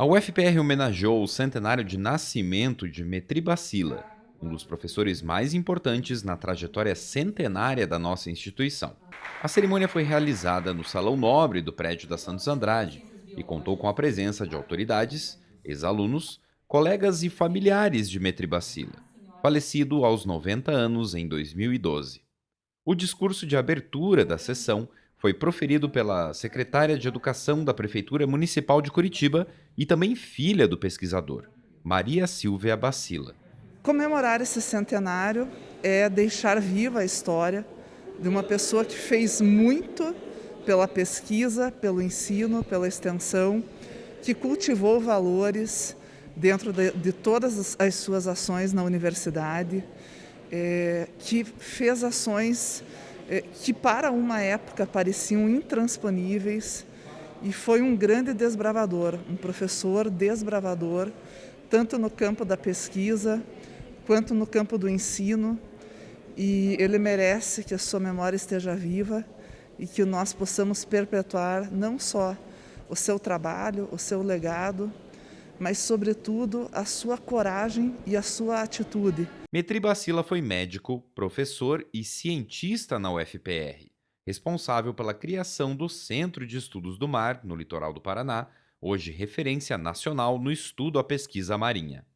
A UFPR homenageou o centenário de nascimento de Metribacila, um dos professores mais importantes na trajetória centenária da nossa instituição. A cerimônia foi realizada no Salão Nobre do prédio da Santos Andrade e contou com a presença de autoridades, ex-alunos, colegas e familiares de Metribacila, falecido aos 90 anos em 2012. O discurso de abertura da sessão foi proferido pela secretária de Educação da Prefeitura Municipal de Curitiba e também filha do pesquisador, Maria Silvia Bacila. Comemorar esse centenário é deixar viva a história de uma pessoa que fez muito pela pesquisa, pelo ensino, pela extensão, que cultivou valores dentro de, de todas as suas ações na universidade, é, que fez ações que para uma época pareciam intransponíveis e foi um grande desbravador, um professor desbravador, tanto no campo da pesquisa quanto no campo do ensino. E ele merece que a sua memória esteja viva e que nós possamos perpetuar não só o seu trabalho, o seu legado, mas, sobretudo, a sua coragem e a sua atitude. Metri Bacila foi médico, professor e cientista na UFPR, responsável pela criação do Centro de Estudos do Mar, no litoral do Paraná, hoje referência nacional no estudo à pesquisa marinha.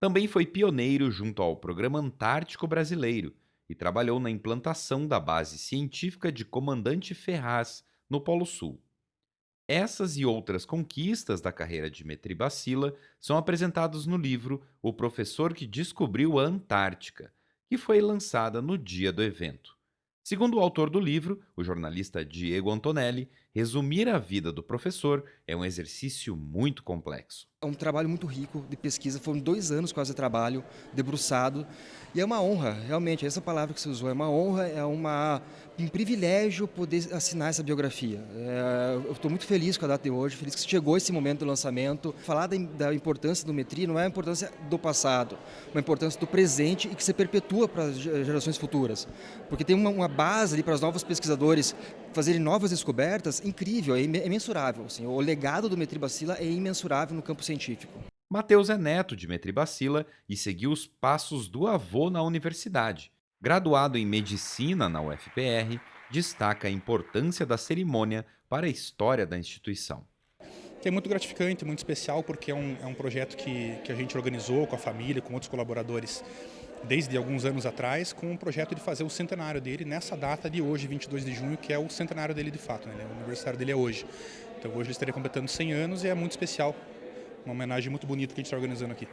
Também foi pioneiro junto ao Programa Antártico Brasileiro e trabalhou na implantação da base científica de Comandante Ferraz, no Polo Sul. Essas e outras conquistas da carreira de Metribacila são apresentadas no livro O Professor que Descobriu a Antártica, que foi lançada no dia do evento. Segundo o autor do livro, o jornalista Diego Antonelli, resumir a vida do professor é um exercício muito complexo. É um trabalho muito rico de pesquisa, foram dois anos quase de trabalho, debruçado, e é uma honra, realmente, essa palavra que você usou, é uma honra, é uma, um privilégio poder assinar essa biografia. É, eu estou muito feliz com a data de hoje, feliz que chegou esse momento do lançamento. Falar da, da importância do Metri não é a importância do passado, uma importância do presente e que se perpetua para as gerações futuras. Porque tem uma, uma base ali para os novos pesquisadores fazerem novas descobertas incrível, é imensurável. Assim, o legado do Metribacila é imensurável no campo científico. Mateus é neto de Metribacila e seguiu os passos do avô na universidade. Graduado em Medicina na UFPR, destaca a importância da cerimônia para a história da instituição. É muito gratificante, muito especial, porque é um, é um projeto que, que a gente organizou com a família, com outros colaboradores desde alguns anos atrás, com o projeto de fazer o centenário dele nessa data de hoje, 22 de junho, que é o centenário dele de fato, né? o aniversário dele é hoje. Então hoje ele estaria completando 100 anos e é muito especial, uma homenagem muito bonita que a gente está organizando aqui.